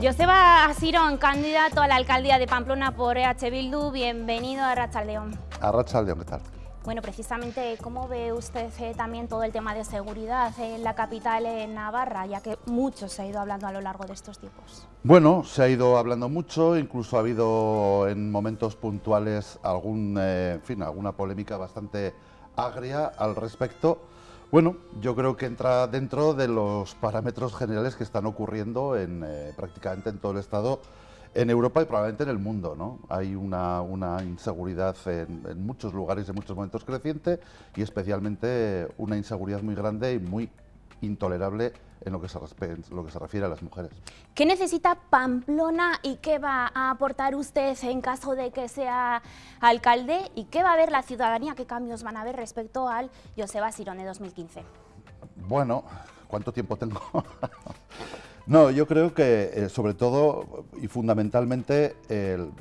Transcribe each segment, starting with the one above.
Joseba Asirón, candidato a la alcaldía de Pamplona por EH Bildu, bienvenido a Rachaldeón. A Rachaldeón, ¿qué tal? Bueno, precisamente, ¿cómo ve usted eh, también todo el tema de seguridad en la capital en Navarra, ya que mucho se ha ido hablando a lo largo de estos tiempos? Bueno, se ha ido hablando mucho, incluso ha habido en momentos puntuales algún, eh, en fin, alguna polémica bastante agria al respecto. Bueno, yo creo que entra dentro de los parámetros generales que están ocurriendo en, eh, prácticamente en todo el Estado, en Europa y probablemente en el mundo. ¿no? Hay una, inseguridad en, muchos lugares, en muchos momentos creciente y especialmente una inseguridad muy grande y muy intolerable en lo que, se, lo que se refiere a las mujeres. ¿Qué necesita Pamplona y qué va a aportar usted en caso de que sea alcalde? ¿Y qué va a ver la ciudadanía? ¿Qué cambios van a ver respecto al Joseba Sirone 2015? Bueno, ¿cuánto tiempo tengo? No, yo creo que eh, sobre todo y fundamentalmente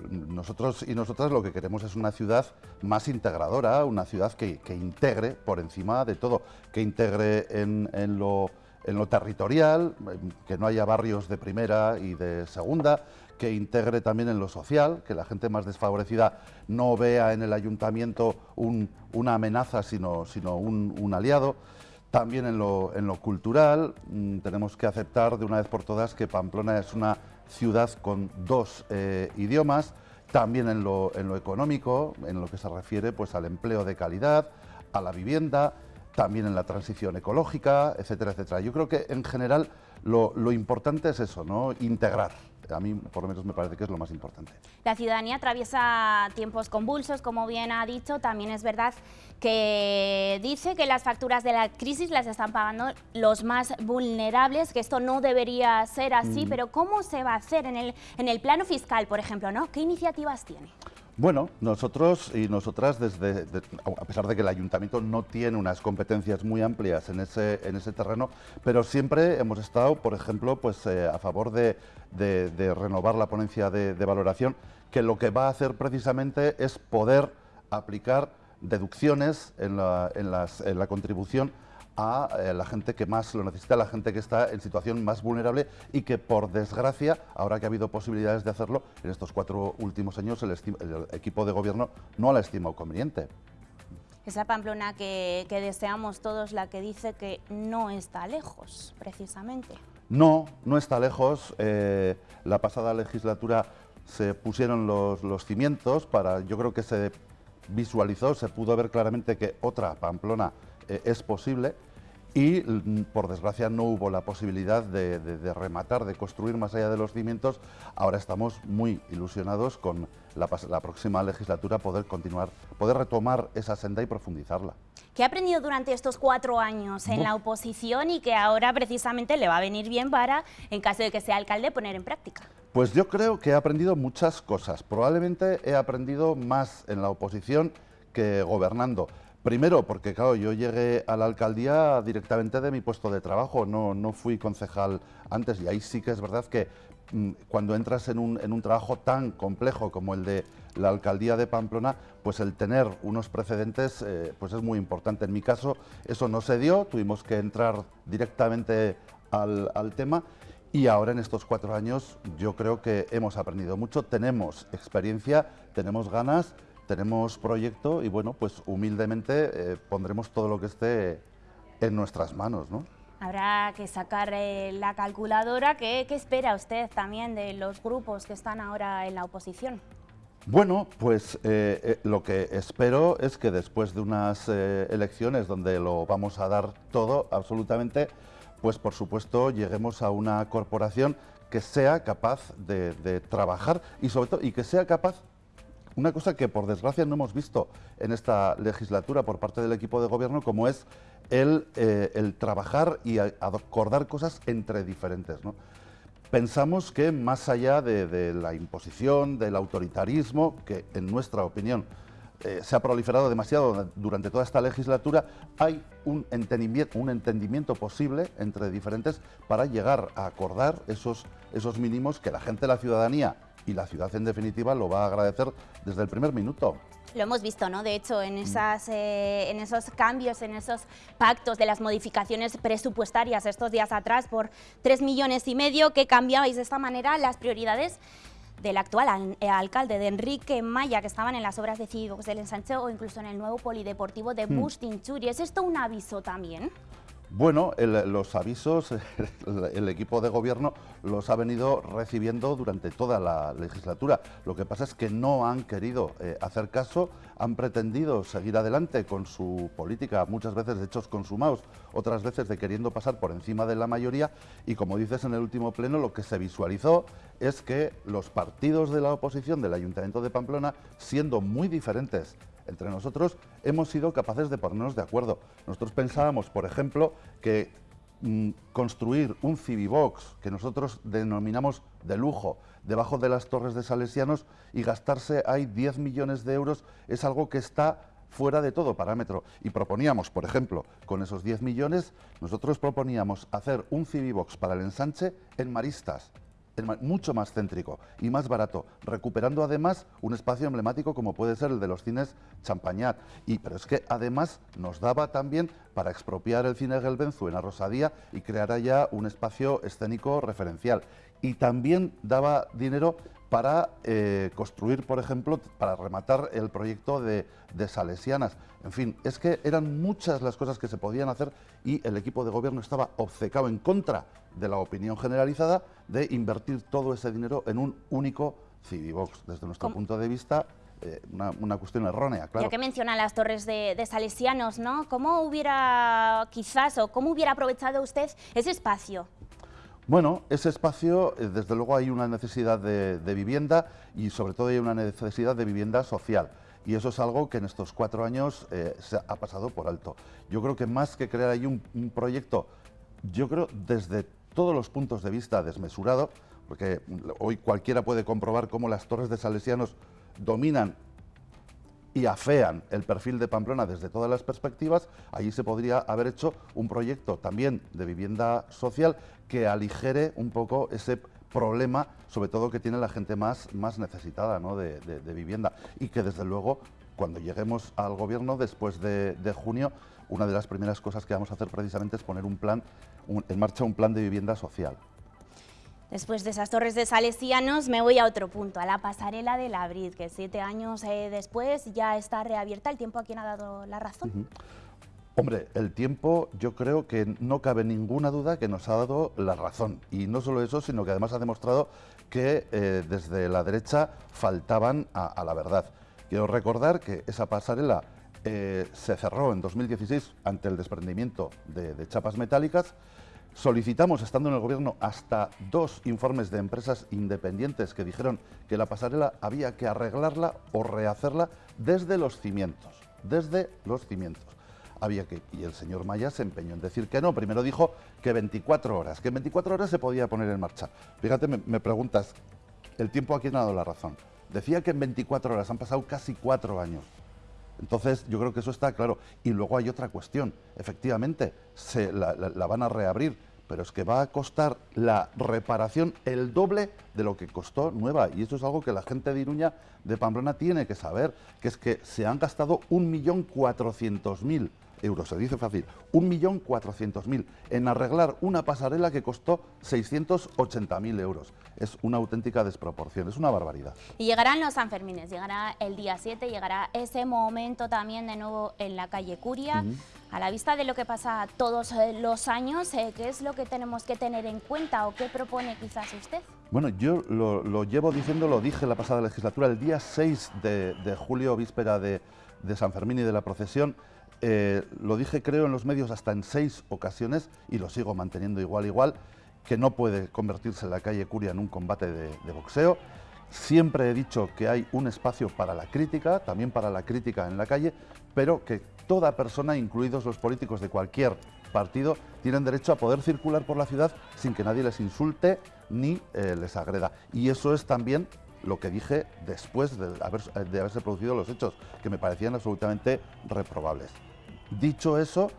nosotros y nosotras lo que queremos es una ciudad más integradora, una ciudad que, integre por encima de todo, que integre en, lo, territorial, que no haya barrios de primera y de segunda, que integre también en lo social, que la gente más desfavorecida no vea en el ayuntamiento una amenaza sino, sino un aliado. También en lo, cultural mm, tenemos que aceptar de una vez por todas que Pamplona es una ciudad con dos eh, idiomas, también en lo, económico, en lo que se refiere pues, al empleo de calidad, a la vivienda, también en la transición ecológica, etcétera, etcétera. Yo creo que en general lo, lo importante es eso, ¿no? integrar a mí por lo menos me parece que es lo más importante. La ciudadanía atraviesa tiempos convulsos, como bien ha dicho, también es verdad que dice que las facturas de la crisis las están pagando los más vulnerables, que esto no debería ser así, mm. pero ¿cómo se va a hacer en el, en el plano fiscal, por ejemplo? ¿no? ¿Qué iniciativas tiene? Bueno, nosotros y nosotras, desde, a pesar de que el ayuntamiento no tiene unas competencias muy amplias en ese, en ese terreno, pero siempre hemos estado, por ejemplo, pues, eh, a favor de, renovar la ponencia de, valoración, que lo que va a hacer precisamente es poder aplicar deducciones en la, en la contribución a eh, la gente que más lo necesita, la gente que está en situación más vulnerable y que por desgracia, ahora que ha habido posibilidades de hacerlo, en estos cuatro últimos años el, equipo de gobierno no la estimado conveniente. Esa Pamplona que, deseamos todos, la que dice que no está lejos, precisamente. No, no está lejos. Eh, la pasada legislatura se pusieron los, cimientos para, yo creo que se visualizó, se pudo ver claramente que otra Pamplona eh, es posible y mm, por desgracia no hubo la posibilidad de, rematar, de construir más allá de los cimientos. Ahora estamos muy ilusionados con la, próxima legislatura poder continuar, poder retomar esa senda y profundizarla. ¿Qué ha aprendido durante estos cuatro años en la oposición y que ahora precisamente le va a venir bien para, en caso de que sea alcalde, poner en práctica? Pues yo creo que he aprendido muchas cosas. Probablemente he aprendido más en la oposición que gobernando. Primero, porque claro, yo llegué a la alcaldía directamente de mi puesto de trabajo, no, no fui concejal antes y ahí sí que es verdad que mm, cuando entras en un, en un, trabajo tan complejo como el de la alcaldía de Pamplona, pues el tener unos precedentes eh, pues es muy importante. En mi caso eso no se dio, tuvimos que entrar directamente al, al tema y ahora en estos cuatro años yo creo que hemos aprendido mucho, tenemos experiencia, tenemos ganas tenemos proyecto y bueno, pues humildemente eh, pondremos todo lo que esté en nuestras manos, ¿no? Habrá que sacar eh, la calculadora. ¿Qué, espera usted también de los grupos que están ahora en la oposición? Bueno, pues eh, lo que espero es que después de unas elecciones donde lo vamos a dar todo, absolutamente, pues por supuesto lleguemos a una corporación que sea capaz de, de trabajar y sobre todo y que sea capaz una cosa que por desgracia no hemos visto en esta legislatura por parte del equipo de gobierno, como es el, eh, trabajar y acordar cosas entre diferentes. Pensamos que más allá de, la imposición, del autoritarismo, que en nuestra opinión eh, se ha proliferado demasiado durante toda esta legislatura, hay un entendimiento, un entendimiento posible entre diferentes para llegar a acordar esos, esos mínimos que la gente, la ciudadanía y la ciudad en definitiva lo va a agradecer desde el primer minuto. Lo hemos visto, ¿no? De hecho, en, mm. esas, eh, en esos cambios, en esos pactos de las modificaciones presupuestarias estos días atrás por 3 millones y medio, que cambiabais de esta manera las prioridades del actual eh, alcalde de Enrique Maya, que estaban en las obras de Cívicos del Ensanche o incluso en el nuevo polideportivo de mm. Bustinchuri. ¿Es esto un aviso también? Bueno, los avisos, el, equipo de gobierno los ha venido recibiendo durante toda la legislatura. Lo que pasa es que no han querido eh, hacer caso, han pretendido seguir adelante con su política, muchas veces de hechos consumados, otras veces de queriendo pasar por encima de la mayoría y como dices en el último pleno, lo que se visualizó es que los partidos de la oposición del Ayuntamiento de Pamplona, siendo muy diferentes entre nosotros hemos sido capaces de ponernos de acuerdo. Nosotros pensábamos, por ejemplo, que mm, construir un Civibox, que nosotros denominamos de lujo, debajo de las torres de Salesianos y gastarse ahí 10 millones de euros es algo que está fuera de todo parámetro. Y proponíamos, por ejemplo, con esos 10 millones, nosotros proponíamos hacer un Civibox para el ensanche en Maristas, mucho más céntrico y más barato, recuperando además un espacio emblemático como puede ser el de los cines Champañat. Y, pero es que además nos daba también para expropiar el cine Gelbenzu en la Rosadía y crear allá un espacio escénico referencial. Y también daba dinero para eh, construir, por ejemplo, para rematar el proyecto de, de, Salesianas. En fin, es que eran muchas las cosas que se podían hacer y el equipo de gobierno estaba obcecado en contra de la opinión generalizada de invertir todo ese dinero en un único Civivox. Desde nuestro punto de vista, eh, una, cuestión errónea, claro. Ya que menciona las torres de, Salesianos, ¿no? ¿Cómo hubiera, quizás, o cómo hubiera aprovechado usted ese espacio? Bueno, ese espacio, eh, desde luego hay una necesidad de, vivienda y sobre todo hay una necesidad de vivienda social. Y eso es algo que en estos cuatro años eh, se ha pasado por alto. Yo creo que más que crear ahí un, un proyecto, yo creo desde todos los puntos de vista desmesurado, porque hoy cualquiera puede comprobar cómo las torres de Salesianos dominan y afean el perfil de Pamplona desde todas las perspectivas, allí se podría haber hecho un proyecto también de vivienda social que aligere un poco ese problema, sobre todo que tiene la gente más, más necesitada de, vivienda y que desde luego cuando lleguemos al gobierno después de, junio, una de las primeras cosas que vamos a hacer precisamente es poner un plan, en marcha un plan de vivienda social. Después de esas torres de salesianos me voy a otro punto, a la pasarela de la que siete años eh, después ya está reabierta. ¿El tiempo a quién ha dado la razón? Hombre, el tiempo yo creo que no cabe ninguna duda que nos ha dado la razón. Y no solo eso, sino que además ha demostrado que eh, desde la derecha faltaban a, la verdad. Quiero recordar que esa pasarela eh, se cerró en 2016 ante el desprendimiento de chapas metálicas Solicitamos, estando en el Gobierno, hasta dos informes de empresas independientes que dijeron que la pasarela había que arreglarla o rehacerla desde los cimientos, desde los cimientos. Había que, y el señor Maya se empeñó en decir que no. Primero dijo que 24 horas, que en 24 horas se podía poner en marcha. Fíjate, me, preguntas, el tiempo aquí ha dado la razón. Decía que en 24 horas, han pasado casi cuatro años. Entonces, yo creo que eso está claro. Y luego hay otra cuestión. Efectivamente, se la, van a reabrir, pero es que va a costar la reparación el doble de lo que costó nueva. Y eso es algo que la gente de Iruña, de Pamplona, tiene que saber, que es que se han gastado 1.400.000 euros, se dice fácil, 1.400.000 en arreglar una pasarela que costó 680.000 euros. Es una auténtica desproporción, es una barbaridad. Y llegarán los Sanfermines, llegará el día 7, llegará ese momento también de nuevo en la calle Curia. A la vista de lo que pasa todos eh, los años, eh, ¿qué es lo que tenemos que tener en cuenta o qué propone quizás usted? Bueno, yo lo, llevo diciendo, lo dije la pasada legislatura, el día 6 de, julio, víspera de, de San Fermín y de la procesión, eh, lo dije creo en los medios hasta en seis ocasiones y lo sigo manteniendo igual igual, que no puede convertirse la calle Curia en un combate de, boxeo. Siempre he dicho que hay un espacio para la crítica, también para la crítica en la calle, pero que toda persona, incluidos los políticos de cualquier partido, tienen derecho a poder circular por la ciudad sin que nadie les insulte ni eh, les agreda. Y eso es también lo que dije después de, haberse producido los hechos, que me parecían absolutamente reprobables. Dicho eso,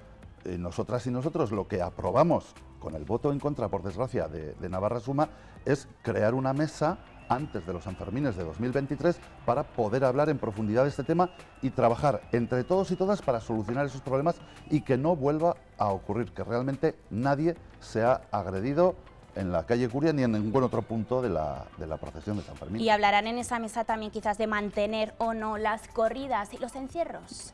eh, nosotras y nosotros lo que aprobamos con el voto en contra, por desgracia, de, Navarra Suma, es crear una mesa antes de los Sanfermines de 2023 para poder hablar en profundidad de este tema y trabajar entre todos y todas para solucionar esos problemas y que no vuelva a ocurrir, que realmente nadie sea agredido en la calle Curia ni en ningún otro punto de la, de la procesión de San Fermín. Y hablarán en esa mesa también quizás de mantener o no las corridas y los encierros.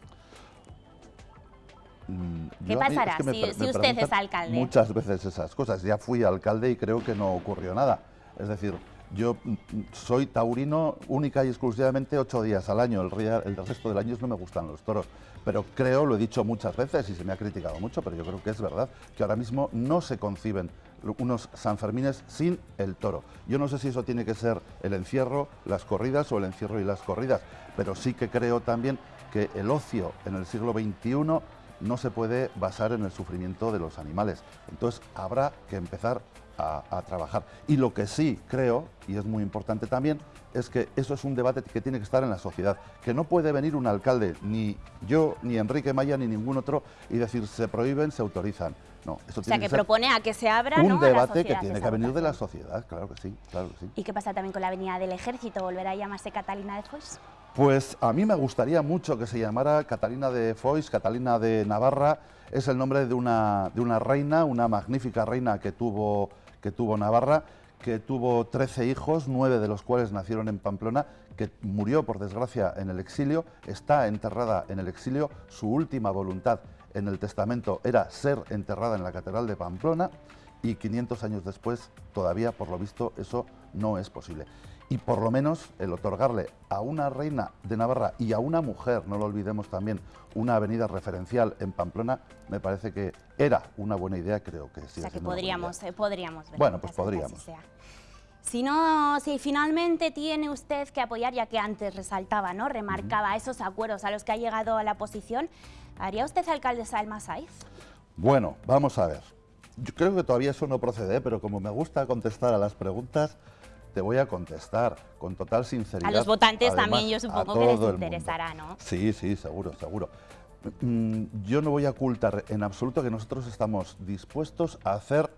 Mm, ¿Qué pasará es que me si- usted es alcalde? Muchas veces esas cosas. Ya fui alcalde y creo que no ocurrió nada. Es decir, yo mm, soy taurino única y exclusivamente ocho días al año. El, el resto del año no me gustan los toros. Pero creo, lo he dicho muchas veces y se me ha criticado mucho, pero yo creo que es verdad, que ahora mismo no se conciben unos Sanfermines sin el toro. Yo no sé si eso tiene que ser el encierro, las corridas o el encierro y las corridas, pero sí que creo también que el ocio en el siglo XXI no se puede basar en el sufrimiento de los animales. Entonces habrá que empezar a, trabajar. Y lo que sí creo, y es muy importante también, es que eso es un debate que tiene que estar en la sociedad, que no puede venir un alcalde, ni yo, ni Enrique Maya, ni ningún otro, y decir se prohíben, se autorizan. No, eso O sea, tiene que propone a que se abra un ¿no? a la debate que tiene que venir de la sociedad, claro que sí, claro que sí. ¿Y qué pasa también con la Avenida del Ejército? ¿Volverá a llamarse Catalina de Foix? Pues a mí me gustaría mucho que se llamara Catalina de Foix, Catalina de Navarra. Es el nombre de una, de una reina, una magnífica reina que tuvo, que tuvo Navarra, que tuvo 13 hijos, nueve de los cuales nacieron en Pamplona, que murió por desgracia en el exilio, está enterrada en el exilio. Su última voluntad en el testamento era ser enterrada en la Catedral de Pamplona y 500 años después todavía, por lo visto, eso no es posible. Y por lo menos el otorgarle a una reina de Navarra y a una mujer, no lo olvidemos también, una avenida referencial en Pamplona, me parece que era una buena idea, creo que sí. o sea, que podríamos, eh, podríamos ver. Bueno, pues podríamos. Si no, si finalmente tiene usted que apoyar, ya que antes resaltaba, ¿no? Remarcaba esos acuerdos a los que ha llegado a la oposición, ¿haría usted alcaldesa del Masaiz? Bueno, vamos a ver. Yo creo que todavía eso no procede, pero como me gusta contestar a las preguntas, te voy a contestar con total sinceridad. A los votantes Además, también yo supongo que les interesará, ¿no? Sí, sí, seguro, seguro. Mm, Yo no voy a ocultar en absoluto que nosotros estamos dispuestos a hacer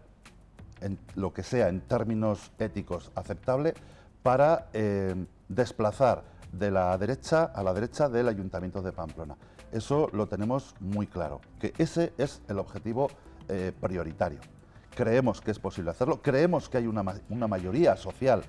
en lo que sea en términos éticos aceptable para eh, desplazar de la derecha a la derecha del Ayuntamiento de Pamplona. Eso lo tenemos muy claro, que ese es el objetivo eh, prioritario. Creemos que es posible hacerlo, creemos que hay una, una mayoría social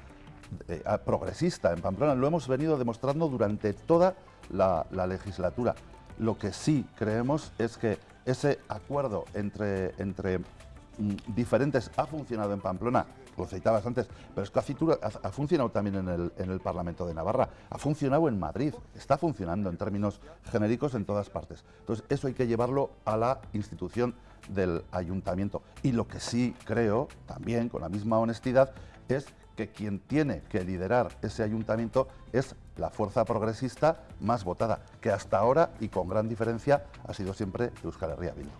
eh, progresista en Pamplona, lo hemos venido demostrando durante toda la, la legislatura. Lo que sí creemos es que ese acuerdo entre, entre mm, diferentes ha funcionado en Pamplona, lo citabas antes, pero es que ha funcionado también en el, en el Parlamento de Navarra, ha funcionado en Madrid, está funcionando en términos genéricos en todas partes. Entonces, eso hay que llevarlo a la institución del ayuntamiento. Y lo que sí creo, también con la misma honestidad, es que quien tiene que liderar ese ayuntamiento es la fuerza progresista más votada, que hasta ahora y con gran diferencia ha sido siempre Euskal Herria Bildu.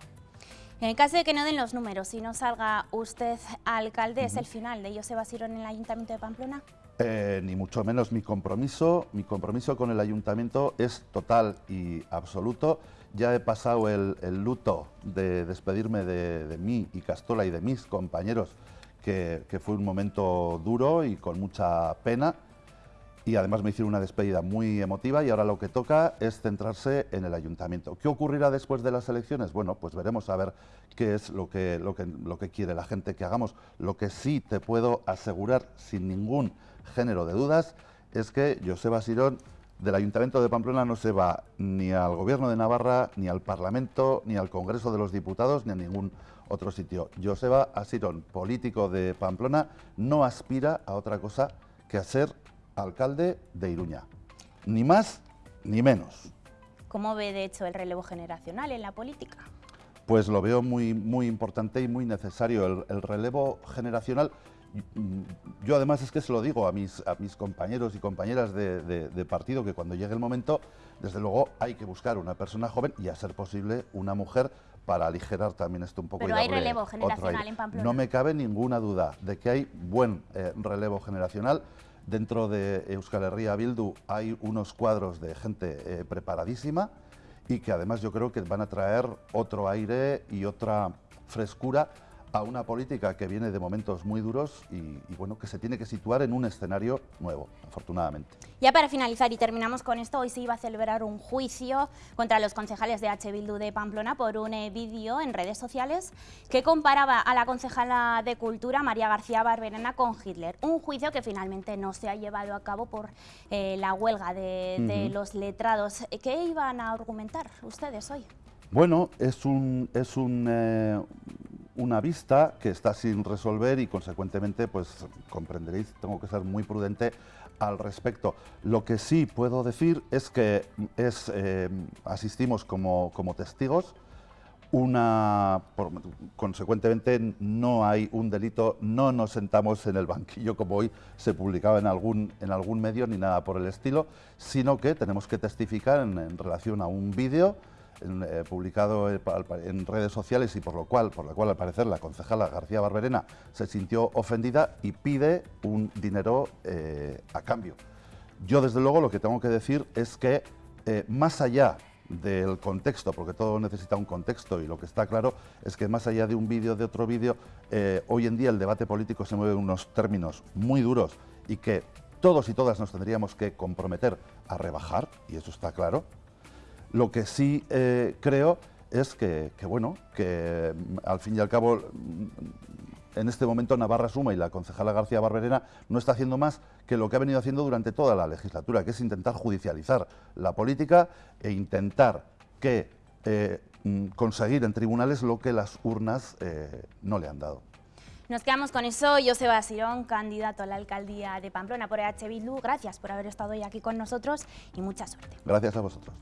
En el caso de que no den los números y no salga usted alcalde, ¿es el final de Joseba Sirón en el Ayuntamiento de Pamplona? Eh, ni mucho menos mi compromiso. Mi compromiso con el ayuntamiento es total y absoluto. Ya he pasado el, luto de despedirme de, mí y Castola y de mis compañeros, que, que fue un momento duro y con mucha pena. Y además me hicieron una despedida muy emotiva y ahora lo que toca es centrarse en el ayuntamiento. ¿Qué ocurrirá después de las elecciones? Bueno, pues veremos a ver qué es lo que, lo que, lo que quiere la gente que hagamos. Lo que sí te puedo asegurar sin ningún género de dudas es que Joseba Sirón del Ayuntamiento de Pamplona no se va ni al Gobierno de Navarra, ni al Parlamento, ni al Congreso de los Diputados, ni a ningún otro sitio. Joseba Asirón, político de Pamplona, no aspira a otra cosa que a ser alcalde de Iruña. Ni más ni menos. ¿Cómo ve, de hecho, el relevo generacional en la política? Pues lo veo muy, muy importante y muy necesario. El, el relevo generacional, yo además es que se lo digo a mis, a mis compañeros y compañeras de, de- de partido, que cuando llegue el momento, desde luego hay que buscar una persona joven y a ser posible una mujer para aligerar también esto un poco. y Pero hay relevo generacional en Pamplona. No me cabe ninguna duda de que hay buen eh, relevo generacional. Dentro de Euskal Herria Bildu hay unos cuadros de gente eh, preparadísima y que además yo creo que van a traer otro aire y otra frescura a una política que viene de momentos muy duros y, bueno, que se tiene que situar en un escenario nuevo, afortunadamente. Ya para finalizar y terminamos con esto, hoy se iba a celebrar un juicio contra los concejales de H. Bildu de Pamplona por un eh, vídeo en redes sociales que comparaba a la concejala de Cultura, María García Barberena, con Hitler. Un juicio que finalmente no se ha llevado a cabo por eh, la huelga de, los letrados. ¿Qué iban a argumentar ustedes hoy? Bueno, es un, es un, eh, una vista que está sin resolver y consecuentemente, pues comprenderéis, tengo que ser muy prudente al respecto. Lo que sí puedo decir es que es, eh, asistimos como, como, testigos, una, consecuentemente no hay un delito, no nos sentamos en el banquillo como hoy se publicaba en algún, en algún medio ni nada por el estilo, sino que tenemos que testificar en relación a un vídeo eh, publicado en redes sociales y por lo cual, por la cual al parecer la concejala García Barberena se sintió ofendida y pide un dinero eh, a cambio. Yo desde luego lo que tengo que decir es que eh, más allá del contexto, porque todo necesita un contexto y lo que está claro es que más allá de un vídeo, de otro vídeo, hoy en día el debate político se mueve en unos términos muy duros y que todos y todas nos tendríamos que comprometer a rebajar, y eso está claro, lo que sí eh, creo es que, bueno, que mm, al fin y al cabo mm, en este momento Navarra Suma y la concejala García Barberena no está haciendo más que lo que ha venido haciendo durante toda la legislatura, que es intentar judicializar la política e intentar que eh, mm, conseguir en tribunales lo que las urnas eh, no le han dado. Nos quedamos con eso. Joseba Sirón, candidato a la alcaldía de Pamplona por EH Bildu. Gracias por haber estado hoy aquí con nosotros y mucha suerte. Gracias a vosotros.